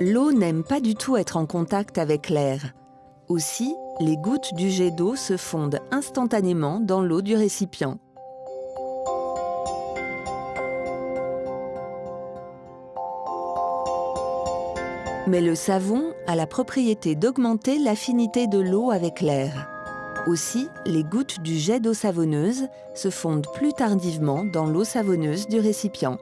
L'eau n'aime pas du tout être en contact avec l'air. Aussi, les gouttes du jet d'eau se fondent instantanément dans l'eau du récipient. Mais le savon a la propriété d'augmenter l'affinité de l'eau avec l'air. Aussi, les gouttes du jet d'eau savonneuse se fondent plus tardivement dans l'eau savonneuse du récipient.